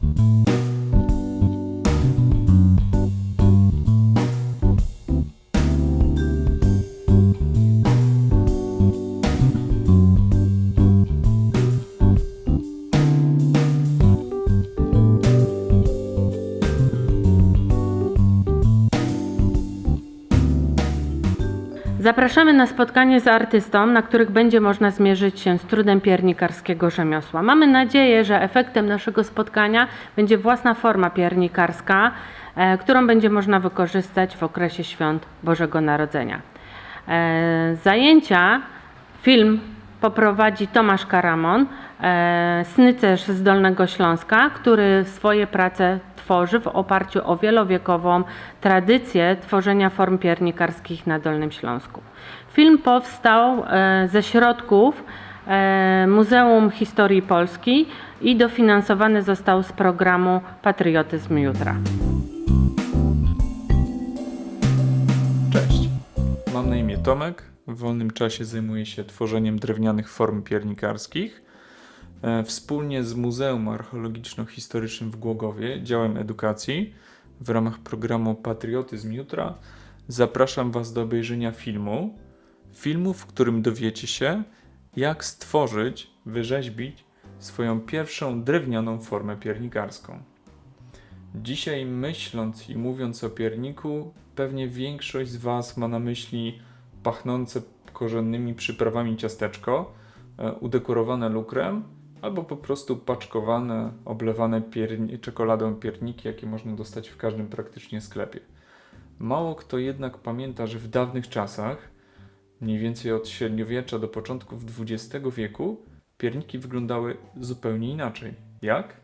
Thank you. Zapraszamy na spotkanie z artystą, na których będzie można zmierzyć się z trudem piernikarskiego rzemiosła. Mamy nadzieję, że efektem naszego spotkania będzie własna forma piernikarska, e, którą będzie można wykorzystać w okresie świąt Bożego Narodzenia. E, Zajęcia, film poprowadzi Tomasz Karamon, e, snycerz z Dolnego Śląska, który swoje prace tworzy w oparciu o wielowiekową tradycję tworzenia form piernikarskich na Dolnym Śląsku. Film powstał e, ze środków e, Muzeum Historii Polski i dofinansowany został z programu Patriotyzm Jutra. Cześć, mam na imię Tomek. W wolnym czasie zajmuję się tworzeniem drewnianych form piernikarskich. E, Wspólnie z Muzeum Archeologiczno-Historycznym w Głogowie, działem edukacji, w ramach programu Patriotyzm Jutra zapraszam Was do obejrzenia filmu. Filmu, w którym dowiecie się, jak stworzyć, wyrzeźbić swoją pierwszą drewnianą formę piernikarską. Dzisiaj myśląc i mówiąc o pierniku, pewnie większość z Was ma na myśli pachnące korzennymi przyprawami ciasteczko, e, udekorowane lukrem, albo po prostu paczkowane, oblewane pierni- czekoladą pierniki, jakie można dostać w każdym praktycznie sklepie. Mało kto jednak pamięta, że w dawnych czasach, mniej więcej od średniowiecza do początków XX wieku, pierniki wyglądały zupełnie inaczej. Jak?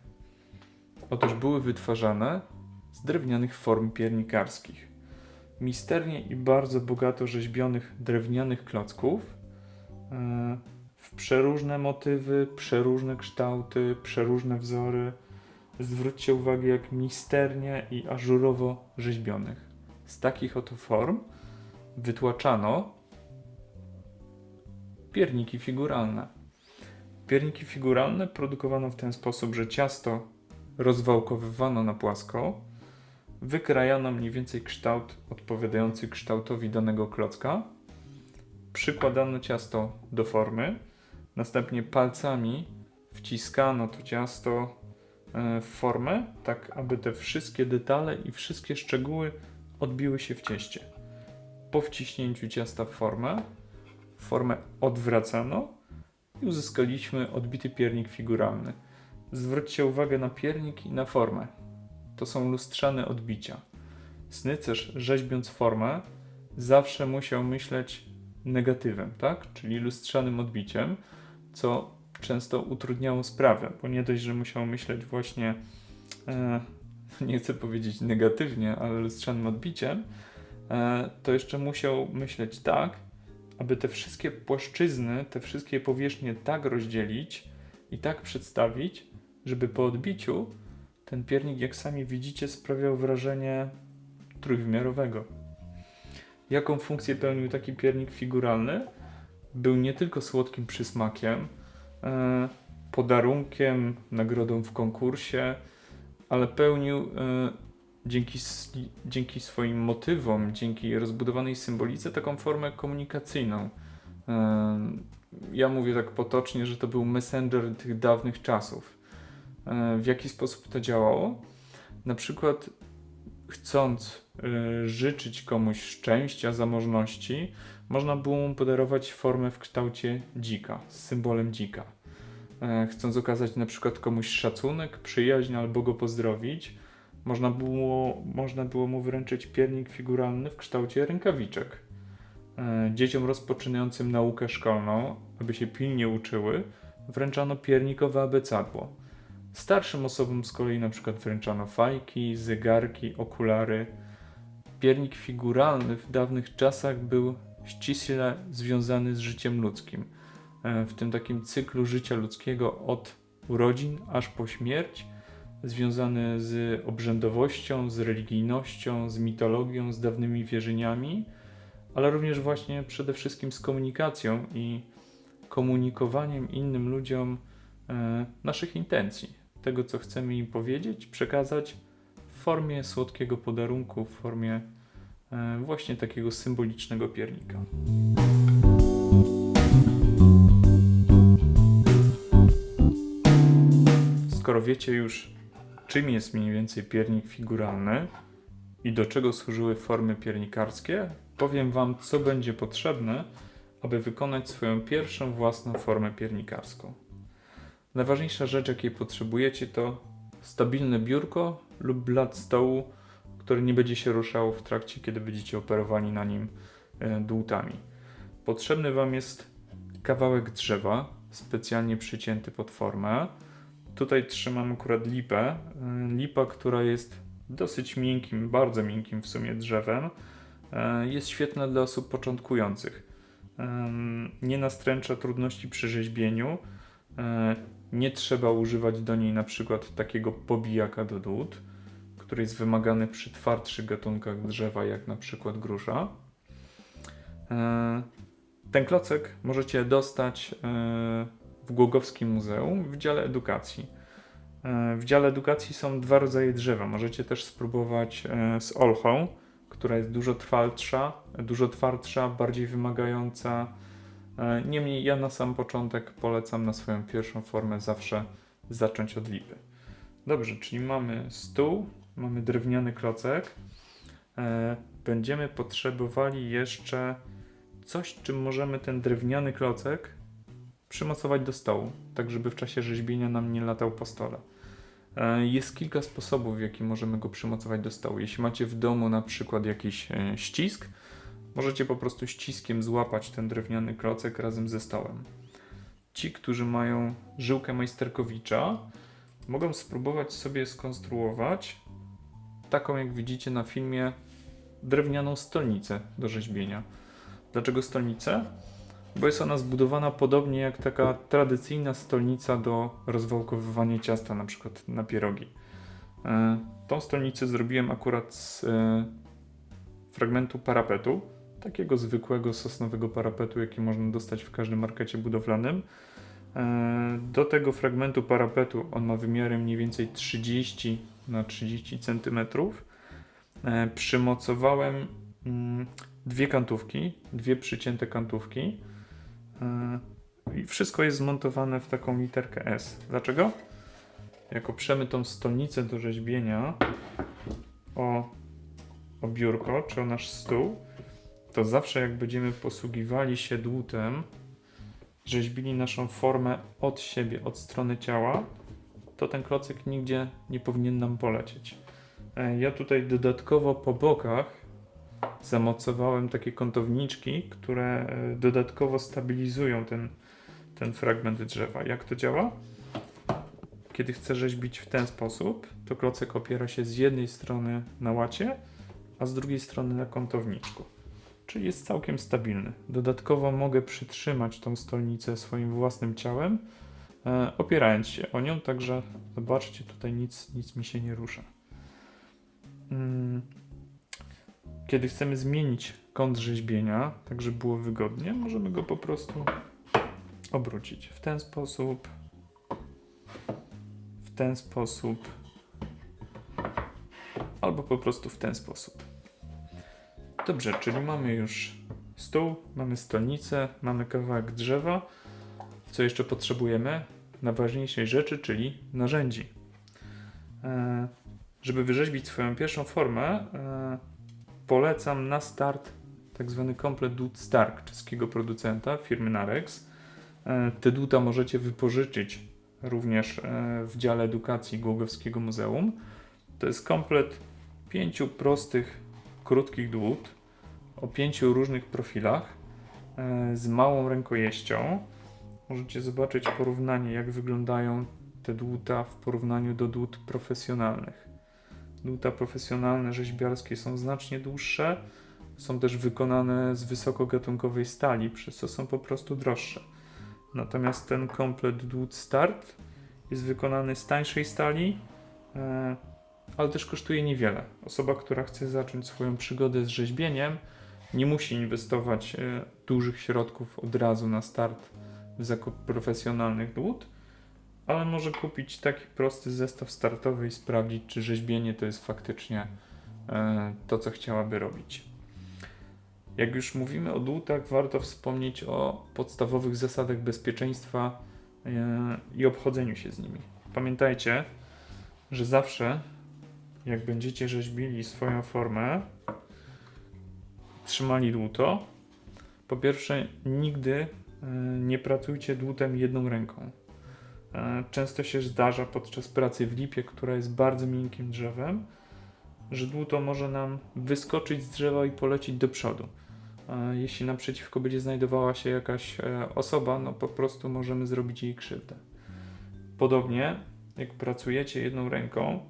Otóż były wytwarzane z drewnianych form piernikarskich. Misternie i bardzo bogato rzeźbionych drewnianych klocków e, przeróżne motywy, przeróżne kształty, przeróżne wzory. Zwróćcie uwagę, jak misternie i ażurowo rzeźbionych. Z takich oto form wytłaczano pierniki figuralne. Pierniki figuralne produkowano w ten sposób, że ciasto rozwałkowywano na płasko, wykrajano mniej więcej kształt odpowiadający kształtowi danego klocka, przykładano ciasto do formy, następnie palcami wciskano to ciasto e, w formę, tak aby te wszystkie detale i wszystkie szczegóły odbiły się w cieście. Po wciśnięciu ciasta w formę, formę odwracano i uzyskaliśmy odbity piernik figuralny. Zwróćcie uwagę na piernik i na formę. To są lustrzane odbicia. Snycerz, rzeźbiąc formę, zawsze musiał myśleć negatywem, tak? Czyli lustrzanym odbiciem, co często utrudniało sprawę, bo nie dość, że musiał myśleć właśnie, e, nie chcę powiedzieć negatywnie, ale lustrzanym odbiciem, e, to jeszcze musiał myśleć tak, aby te wszystkie płaszczyzny, te wszystkie powierzchnie tak rozdzielić i tak przedstawić, żeby po odbiciu ten piernik, jak sami widzicie, sprawiał wrażenie trójwymiarowego. Jaką funkcję pełnił taki piernik figuralny? Był nie tylko słodkim przysmakiem, e, podarunkiem, nagrodą w konkursie, ale pełnił e, dzięki, dzięki swoim motywom, dzięki rozbudowanej symbolice taką formę komunikacyjną. E, ja mówię tak potocznie, że to był messenger tych dawnych czasów. W jaki sposób to działało? Na przykład chcąc życzyć komuś szczęścia, zamożności, można było mu podarować formę w kształcie dzika, z symbolem dzika. E, Chcąc okazać na przykład komuś szacunek, przyjaźń albo go pozdrowić, można było, można było mu wręczyć piernik figuralny w kształcie rękawiczek. E, Dzieciom rozpoczynającym naukę szkolną, aby się pilnie uczyły, wręczano piernikowe abecadło. Starszym osobom z kolei na przykład wręczano fajki, zegarki, okulary. Piernik figuralny w dawnych czasach był ściśle związany z życiem ludzkim. E, W tym takim cyklu życia ludzkiego od urodzin aż po śmierć, związany z obrzędowością, z religijnością, z mitologią, z dawnymi wierzeniami, ale również właśnie przede wszystkim z komunikacją i komunikowaniem innym ludziom e, naszych intencji tego, co chcemy im powiedzieć, przekazać w formie słodkiego podarunku, w formie właśnie takiego symbolicznego piernika. Skoro wiecie już, czym jest mniej więcej piernik figuralny i do czego służyły formy piernikarskie, powiem Wam, co będzie potrzebne, aby wykonać swoją pierwszą własną formę piernikarską. Najważniejsza rzecz, jakiej potrzebujecie, to stabilne biurko lub blat stołu, który nie będzie się ruszał w trakcie, kiedy będziecie operowani na nim e, dłutami. Potrzebny Wam jest kawałek drzewa, specjalnie przycięty pod formę. Tutaj trzymam akurat lipę. y, Lipa, która jest dosyć miękkim, bardzo miękkim w sumie drzewem. y, Jest świetna dla osób początkujących. Nie nastręcza trudności przy rzeźbieniu. Nie trzeba używać do niej na przykład takiego pobijaka do dłut, który jest wymagany przy twardszych gatunkach drzewa, jak na przykład grusza. Y, Ten klocek możecie dostać y, w Głogowskim Muzeum w dziale edukacji. E, W dziale edukacji są dwa rodzaje drzewa. Możecie też spróbować e, z olchą, która jest dużo trwalsza, dużo twardsza, bardziej wymagająca. E, Niemniej ja na sam początek polecam na swoją pierwszą formę zawsze zacząć od lipy. Dobrze, czyli mamy stół, mamy drewniany klocek. E, Będziemy potrzebowali jeszcze coś, czym możemy ten drewniany klocek przymocować do stołu, tak żeby w czasie rzeźbienia nam nie latał po stole. E, Jest kilka sposobów, w jaki możemy go przymocować do stołu. Jeśli macie w domu na przykład jakiś e, ścisk, możecie po prostu ściskiem złapać ten drewniany klocek razem ze stołem. Ci, którzy mają żyłkę majsterkowicza, mogą spróbować sobie skonstruować taką, jak widzicie na filmie, drewnianą stolnicę do rzeźbienia. Dlaczego stolnicę? bo jest ona zbudowana podobnie jak taka tradycyjna stolnica do rozwałkowywania ciasta, na przykład na pierogi. E, Tą stolnicę zrobiłem akurat z e, fragmentu parapetu, takiego zwykłego sosnowego parapetu, jaki można dostać w każdym markecie budowlanym. E, Do tego fragmentu parapetu on ma wymiary mniej więcej 30 na 30 cm. Przymocowałem mm, dwie kantówki, dwie przycięte kantówki. Yy, I wszystko jest zmontowane w taką literkę S. Dlaczego? Jak oprzemy tą stolnicę do rzeźbienia o, o biurko czy o nasz stół, to zawsze jak będziemy posługiwali się dłutem, rzeźbili naszą formę od siebie, od strony ciała, to ten klocek nigdzie nie powinien nam polecieć. E, Ja tutaj dodatkowo po bokach zamocowałem takie kątowniczki, które e, dodatkowo stabilizują ten, ten fragment drzewa. Jak to działa? Kiedy chcę rzeźbić w ten sposób, to klocek opiera się z jednej strony na łacie, a z drugiej strony na kątowniczku. Czyli jest całkiem stabilny. Dodatkowo mogę przytrzymać tą stolnicę swoim własnym ciałem, opierając się o nią, także zobaczcie, tutaj nic, nic mi się nie rusza. Mm. Kiedy chcemy zmienić kąt rzeźbienia, tak żeby było wygodnie, możemy go po prostu obrócić w ten sposób, w ten sposób, albo po prostu w ten sposób. Dobrze, czyli mamy już stół, mamy stolnicę, mamy kawałek drzewa. Co jeszcze potrzebujemy? Najważniejszej rzeczy, czyli narzędzi. E, żeby wyrzeźbić swoją pierwszą formę, e, polecam na start tak zwany komplet dłut Stark czeskiego producenta firmy Narex. E, Te dłuta możecie wypożyczyć również w dziale edukacji Głogowskiego Muzeum. To jest komplet pięciu prostych, krótkich dłut o pięciu różnych profilach z małą rękojeścią. Możecie zobaczyć porównanie, jak wyglądają te dłuta w porównaniu do dłut profesjonalnych. Dłuta profesjonalne rzeźbiarskie są znacznie dłuższe, są też wykonane z wysokogatunkowej stali, przez co są po prostu droższe. Natomiast ten komplet dłut start jest wykonany z tańszej stali, e, ale też kosztuje niewiele. Osoba, która chce zacząć swoją przygodę z rzeźbieniem, nie musi inwestować e, dużych środków od razu na start zakup profesjonalnych dłut, ale może kupić taki prosty zestaw startowy i sprawdzić, czy rzeźbienie to jest faktycznie e, to, co chciałaby robić. Jak już mówimy o dłutach, warto wspomnieć o podstawowych zasadach bezpieczeństwa e, i obchodzeniu się z nimi. Pamiętajcie, że zawsze, jak będziecie rzeźbili swoją formę, trzymali dłuto, po pierwsze, nigdy nie pracujcie dłutem jedną ręką. E, Często się zdarza podczas pracy w lipie, która jest bardzo miękkim drzewem, że dłuto może nam wyskoczyć z drzewa i polecieć do przodu. E, Jeśli naprzeciwko będzie znajdowała się jakaś e, osoba, no po prostu możemy zrobić jej krzywdę. Podobnie, jak pracujecie jedną ręką,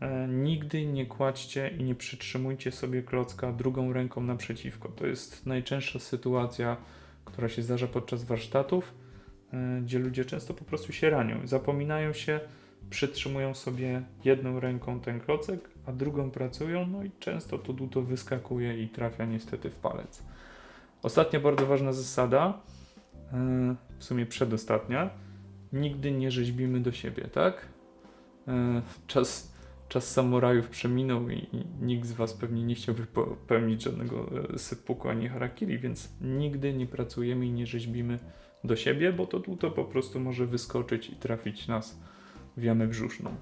e, nigdy nie kładźcie i nie przytrzymujcie sobie klocka drugą ręką naprzeciwko. To jest najczęstsza sytuacja, która się zdarza podczas warsztatów, e, gdzie ludzie często po prostu się ranią. Zapominają się, przytrzymują sobie jedną ręką ten klocek, a drugą pracują, no i często to dłuto wyskakuje i trafia niestety w palec. Ostatnia bardzo ważna zasada, e, w sumie przedostatnia, nigdy nie rzeźbimy do siebie, tak? E, Czas, czas samurajów przeminął i, nikt z Was pewnie nie chciałby popełnić żadnego e, sypuku ani harakiri, więc nigdy nie pracujemy i nie rzeźbimy do siebie, bo to dłuto po prostu może wyskoczyć i trafić nas w jamę brzuszną.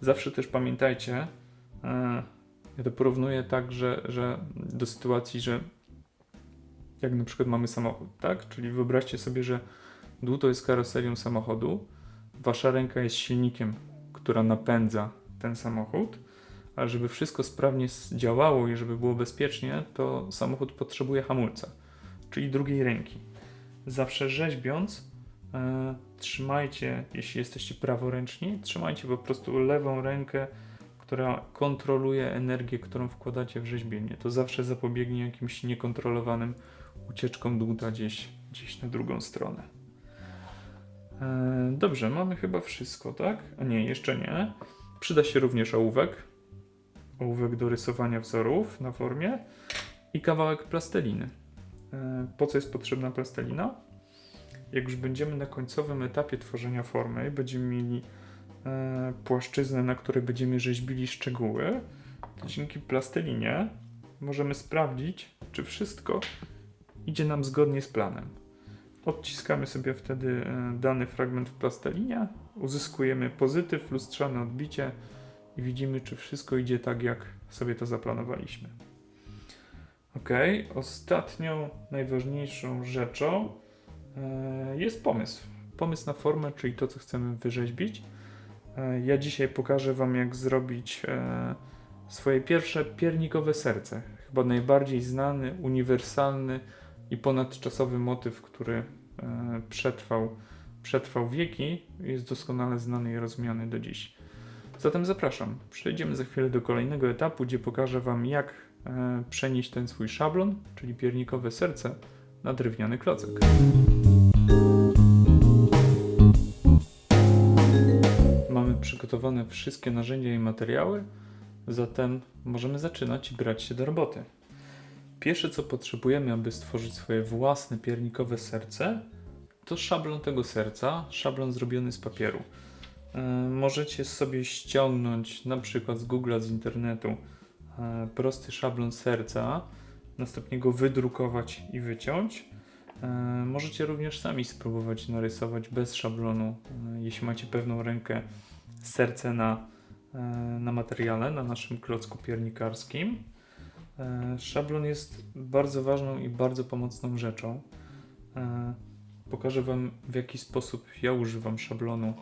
Zawsze też pamiętajcie, e, ja to porównuję tak, że, że do sytuacji, że jak na przykład mamy samochód, tak? Czyli wyobraźcie sobie, że dłuto jest karoserią samochodu, wasza ręka jest silnikiem, która napędza ten samochód, a żeby wszystko sprawnie działało i żeby było bezpiecznie, to samochód potrzebuje hamulca, czyli drugiej ręki. Zawsze rzeźbiąc, e, trzymajcie, jeśli jesteście praworęczni, trzymajcie po prostu lewą rękę, która kontroluje energię, którą wkładacie w rzeźbienie. To zawsze zapobiegnie jakimś niekontrolowanym ucieczkom dłuta gdzieś, gdzieś na drugą stronę. E, Dobrze, mamy chyba wszystko, tak? A nie, jeszcze nie. Przyda się również ołówek. Ołówek do rysowania wzorów na formie i kawałek plasteliny. E, Po co jest potrzebna plastelina? Jak już będziemy na końcowym etapie tworzenia formy i będziemy mieli e, płaszczyznę, na której będziemy rzeźbili szczegóły, dzięki plastelinie możemy sprawdzić, czy wszystko idzie nam zgodnie z planem. Odciskamy sobie wtedy e, dany fragment w plastelinie, uzyskujemy pozytyw, lustrzane odbicie i widzimy, czy wszystko idzie tak, jak sobie to zaplanowaliśmy. Ok, ostatnią, najważniejszą rzeczą e, jest pomysł. Pomysł na formę, czyli to, co chcemy wyrzeźbić. E, Ja dzisiaj pokażę Wam, jak zrobić e, swoje pierwsze piernikowe serce. Chyba najbardziej znany, uniwersalny i ponadczasowy motyw, który przetrwał, przetrwał wieki, jest doskonale znany i rozumiany do dziś. Zatem zapraszam. Przejdziemy za chwilę do kolejnego etapu, gdzie pokażę Wam, jak e, przenieść ten swój szablon, czyli piernikowe serce, na drewniany klocek. Mamy przygotowane wszystkie narzędzia i materiały, zatem możemy zaczynać i brać się do roboty. Pierwsze co potrzebujemy, aby stworzyć swoje własne piernikowe serce, to szablon tego serca, szablon zrobiony z papieru. E, Możecie sobie ściągnąć na przykład z Google'a, z internetu e, prosty szablon serca, następnie go wydrukować i wyciąć. E, Możecie również sami spróbować narysować bez szablonu, jeśli macie pewną rękę, serce na, na materiale, na naszym klocku piernikarskim. Szablon jest bardzo ważną i bardzo pomocną rzeczą. Pokażę Wam, w jaki sposób ja używam szablonu, e,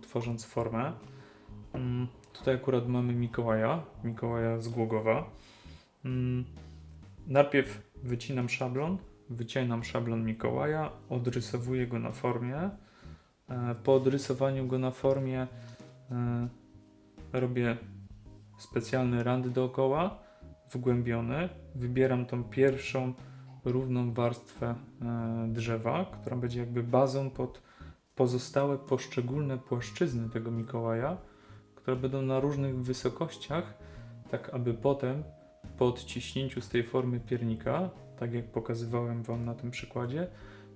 tworząc formę. Mm, Tutaj akurat mamy Mikołaja, Mikołaja z Głogowa. Mm, Najpierw wycinam szablon, wycinam szablon Mikołaja, odrysowuję go na formie. E, Po odrysowaniu go na formie e, robię specjalny rand dookoła, wgłębiony. Wybieram tą pierwszą równą warstwę e, drzewa, która będzie jakby bazą pod pozostałe poszczególne płaszczyzny tego Mikołaja, które będą na różnych wysokościach, tak aby potem po odciśnięciu z tej formy piernika, tak jak pokazywałem Wam na tym przykładzie,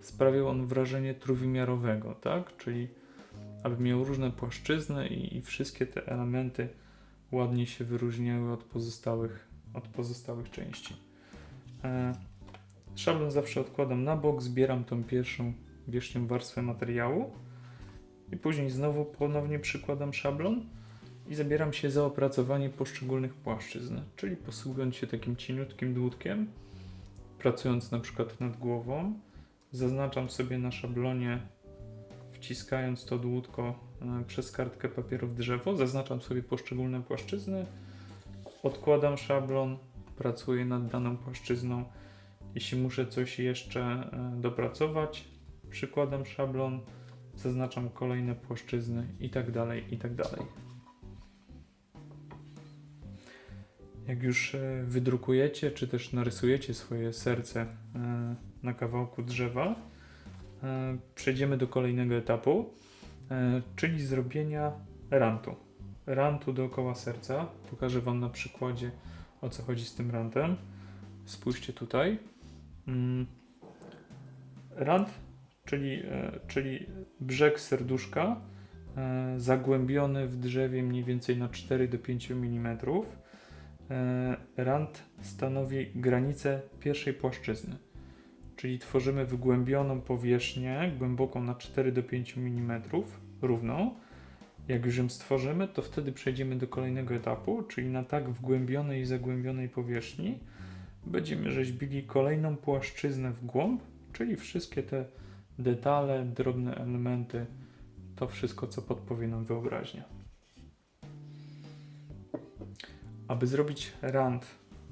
sprawiał on wrażenie trójwymiarowego, tak? Czyli aby miał różne płaszczyzny i, i wszystkie te elementy ładnie się wyróżniały od pozostałych, od pozostałych części. E, szablon zawsze odkładam na bok, zbieram tą pierwszą wierzchnią warstwę materiału i później znowu ponownie przykładam szablon i zabieram się za opracowanie poszczególnych płaszczyzn, czyli posługując się takim cieniutkim dłutkiem, pracując na przykład nad głową, zaznaczam sobie na szablonie, wciskając to dłutko e, przez kartkę papieru w drzewo, zaznaczam sobie poszczególne płaszczyzny, odkładam szablon, pracuję nad daną płaszczyzną. Jeśli muszę coś jeszcze e, dopracować, przykładam szablon, zaznaczam kolejne płaszczyzny i tak dalej, i tak dalej. Jak już e, wydrukujecie, czy też narysujecie swoje serce e, na kawałku drzewa, przejdziemy do kolejnego etapu, czyli zrobienia rantu. Rantu dookoła serca. Pokażę Wam na przykładzie, o co chodzi z tym rantem. Spójrzcie tutaj. Mm. Rant, czyli, e, czyli brzeg serduszka e, zagłębiony w drzewie mniej więcej na 4 do 5 mm. E, Rant stanowi granicę pierwszej płaszczyzny, czyli tworzymy wygłębioną powierzchnię głęboką na 4 do 5 mm, równą. Jak już ją stworzymy, to wtedy przejdziemy do kolejnego etapu, czyli na tak wgłębionej i zagłębionej powierzchni będziemy rzeźbili kolejną płaszczyznę w głąb, czyli wszystkie te detale, drobne elementy, to wszystko, co podpowie nam wyobraźnia. Aby zrobić rand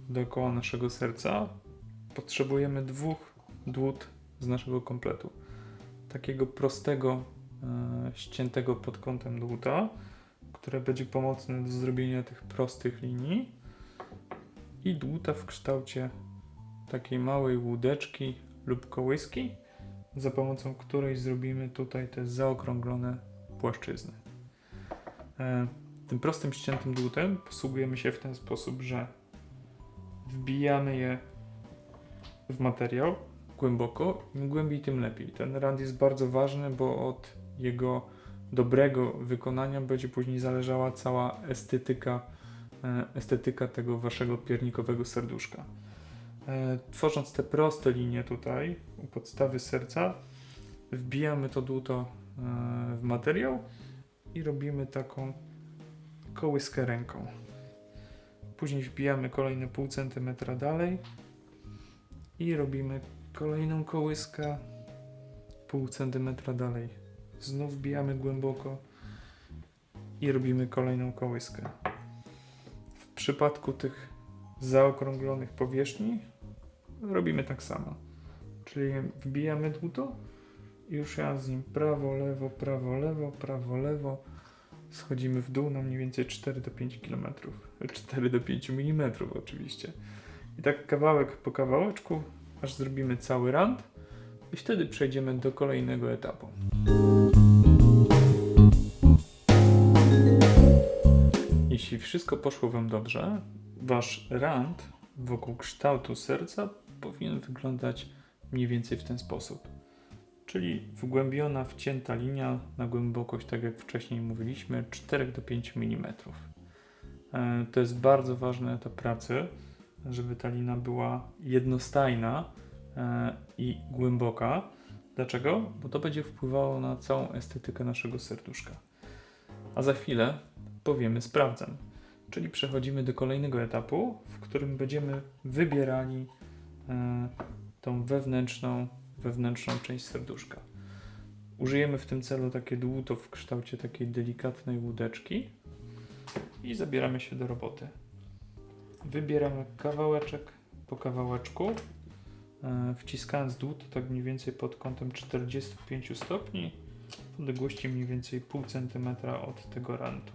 dookoła naszego serca, potrzebujemy dwóch dłut z naszego kompletu. Takiego prostego, e, ściętego pod kątem dłuta, które będzie pomocne do zrobienia tych prostych linii i dłuta w kształcie takiej małej łódeczki lub kołyski, za pomocą której zrobimy tutaj te zaokrąglone płaszczyzny. E, Tym prostym ściętym dłutem posługujemy się w ten sposób, że wbijamy je w materiał głęboko. Im głębiej, tym lepiej. Ten rand jest bardzo ważny, bo od jego dobrego wykonania będzie później zależała cała estetyka, estetyka tego waszego piernikowego serduszka. E, Tworząc te proste linie tutaj u podstawy serca, wbijamy to dłuto e, w materiał i robimy taką kołyskę ręką. Później wbijamy kolejne pół centymetra dalej i robimy kolejną kołyskę pół centymetra dalej. Znów wbijamy głęboko i robimy kolejną kołyskę. W przypadku tych zaokrąglonych powierzchni robimy tak samo. Czyli wbijamy dłuto i już ja z nim prawo, lewo, prawo, lewo, prawo, lewo. Schodzimy w dół na mniej więcej 4 do 5 km. 4 do 5 mm oczywiście. I tak kawałek po kawałeczku, aż zrobimy cały rand i wtedy przejdziemy do kolejnego etapu. Jeśli wszystko poszło Wam dobrze, Wasz rand wokół kształtu serca powinien wyglądać mniej więcej w ten sposób. Czyli wgłębiona, wcięta linia na głębokość, tak jak wcześniej mówiliśmy, 4 do 5 mm. E, To jest bardzo ważny etap pracy, żeby ta lina była jednostajna e, i głęboka. Dlaczego? Bo to będzie wpływało na całą estetykę naszego serduszka. A za chwilę powiemy sprawdzam. Czyli przechodzimy do kolejnego etapu, w którym będziemy wybierali e, tą wewnętrzną, wewnętrzną część serduszka. Użyjemy w tym celu takie dłuto w kształcie takiej delikatnej łódeczki i zabieramy się do roboty. Wybieramy kawałeczek po kawałeczku, e, wciskając dłut tak mniej więcej pod kątem 45 stopni, w odległości mniej więcej pół centymetra od tego rantu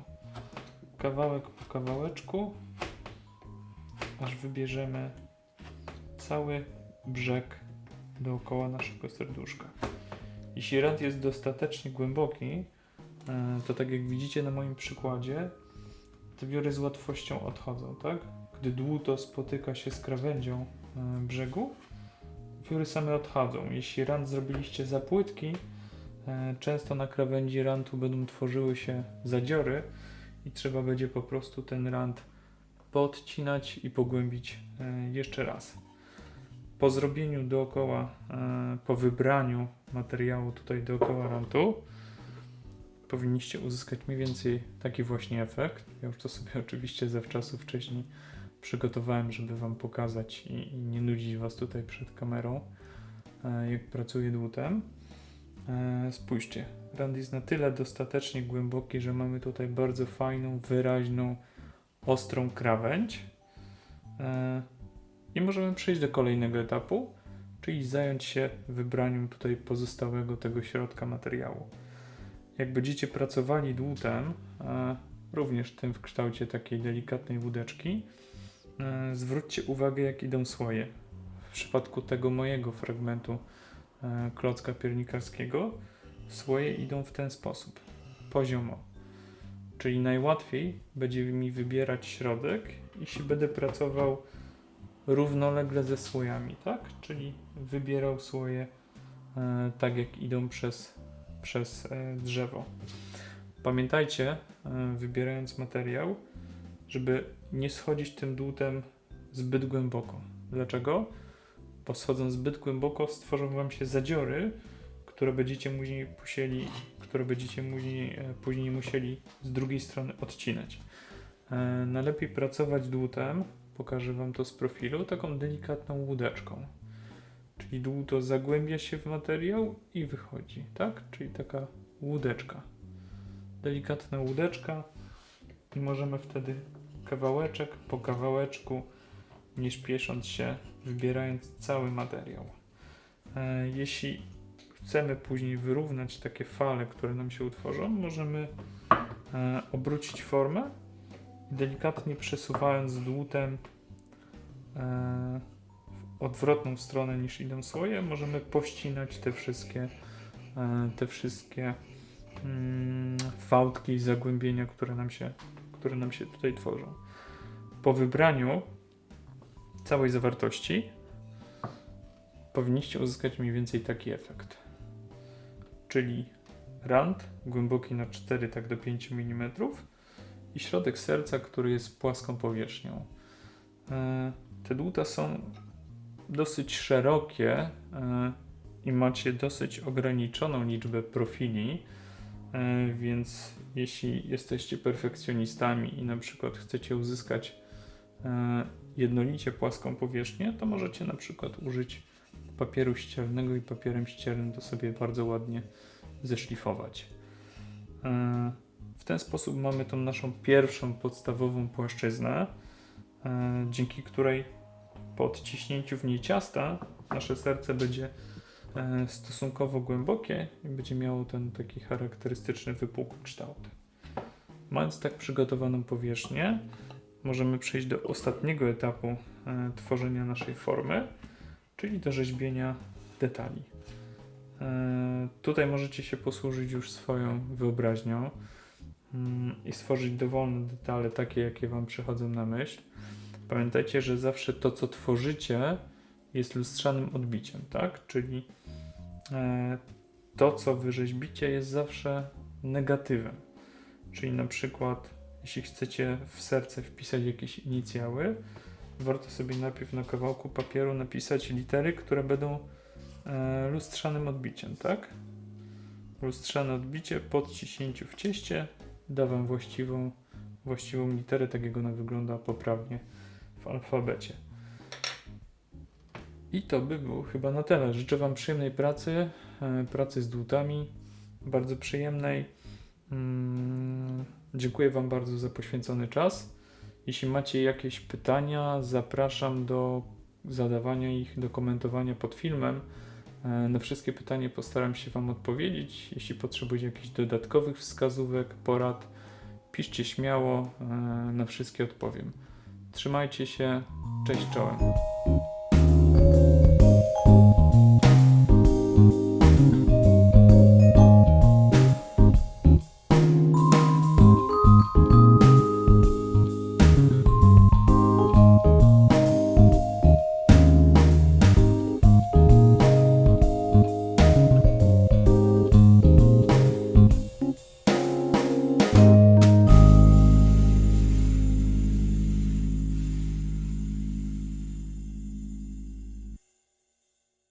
kawałek po kawałeczku, aż wybierzemy cały brzeg dookoła naszego serduszka. Jeśli rant jest dostatecznie głęboki, e, to tak jak widzicie na moim przykładzie, te wiory z łatwością odchodzą, tak? Gdy dłuto spotyka się z krawędzią e, brzegu, wiory same odchodzą. Jeśli rant zrobiliście za płytki, e, często na krawędzi rantu będą tworzyły się zadziory i trzeba będzie po prostu ten rant podcinać i pogłębić e, jeszcze raz. Po zrobieniu dookoła, e, po wybraniu materiału tutaj dookoła rantu, powinniście uzyskać mniej więcej taki właśnie efekt. Ja już to sobie oczywiście zawczasu wcześniej przygotowałem, żeby Wam pokazać i, i nie nudzić Was tutaj przed kamerą, e, jak pracuję dłutem. E, Spójrzcie, rand jest na tyle dostatecznie głęboki, że mamy tutaj bardzo fajną, wyraźną, ostrą krawędź. E, I możemy przejść do kolejnego etapu, czyli zająć się wybraniem tutaj pozostałego tego środka materiału. Jak będziecie pracowali dłutem, e, również tym w kształcie takiej delikatnej łódeczki, e, zwróćcie uwagę, jak idą słoje. W przypadku tego mojego fragmentu klocka piernikarskiego, słoje idą w ten sposób, poziomo. Czyli najłatwiej będzie mi wybierać środek, jeśli będę pracował równolegle ze słojami, tak? Czyli wybierał słoje e, tak, jak idą przez, przez e, drzewo. Pamiętajcie, e, wybierając materiał, żeby nie schodzić tym dłutem zbyt głęboko. Dlaczego? Bo zbyt głęboko stworzą Wam się zadziory, które będziecie później musieli, które będziecie później, e, później musieli z drugiej strony odcinać. E, najlepiej pracować dłutem, pokażę Wam to z profilu, taką delikatną łódeczką. Czyli dłuto zagłębia się w materiał i wychodzi, tak? Czyli taka łódeczka. Delikatna łódeczka i możemy wtedy kawałeczek po kawałeczku, nie śpiesząc się, wybierając cały materiał. E, jeśli chcemy później wyrównać takie fale, które nam się utworzą, możemy e, obrócić formę, delikatnie przesuwając dłutem e, w odwrotną stronę niż idą słoje, możemy pościnać te wszystkie, te wszystkie mm, fałdki i zagłębienia, które nam, się, które nam się tutaj tworzą. Po wybraniu całej zawartości powinniście uzyskać mniej więcej taki efekt. Czyli rand głęboki na 4 tak do 5 mm i środek serca, który jest płaską powierzchnią. E, Te dłuta są dosyć szerokie e, i macie dosyć ograniczoną liczbę profili, e, więc jeśli jesteście perfekcjonistami i na przykład chcecie uzyskać jednolicie płaską powierzchnię, to możecie na przykład użyć papieru ściernego i papierem ściernym to sobie bardzo ładnie zeszlifować. E, W ten sposób mamy tą naszą pierwszą podstawową płaszczyznę, e, dzięki której po odciśnięciu w niej ciasta nasze serce będzie e, stosunkowo głębokie i będzie miało ten taki charakterystyczny wypukły kształt. Mając tak przygotowaną powierzchnię, możemy przejść do ostatniego etapu e, tworzenia naszej formy, czyli do rzeźbienia detali. E, Tutaj możecie się posłużyć już swoją wyobraźnią mm, i stworzyć dowolne detale, takie jakie Wam przychodzą na myśl. Pamiętajcie, że zawsze to, co tworzycie, jest lustrzanym odbiciem, tak? Czyli e, to, co wyrzeźbicie, jest zawsze negatywem. Czyli na przykład, jeśli chcecie w serce wpisać jakieś inicjały, warto sobie najpierw na kawałku papieru napisać litery, które będą e, lustrzanym odbiciem, tak? Lustrzane odbicie po odciśnięciu w cieście da Wam właściwą, właściwą literę, tak jak ona wygląda poprawnie w alfabecie. I to by było chyba na tyle. Życzę Wam przyjemnej pracy, e, pracy z dłutami, bardzo przyjemnej. Mm, dziękuję Wam bardzo za poświęcony czas. Jeśli macie jakieś pytania, zapraszam do zadawania ich, do komentowania pod filmem. E, Na wszystkie pytania postaram się Wam odpowiedzieć. Jeśli potrzebujecie jakichś dodatkowych wskazówek, porad, piszcie śmiało, e, na wszystkie odpowiem. Trzymajcie się, cześć czołem.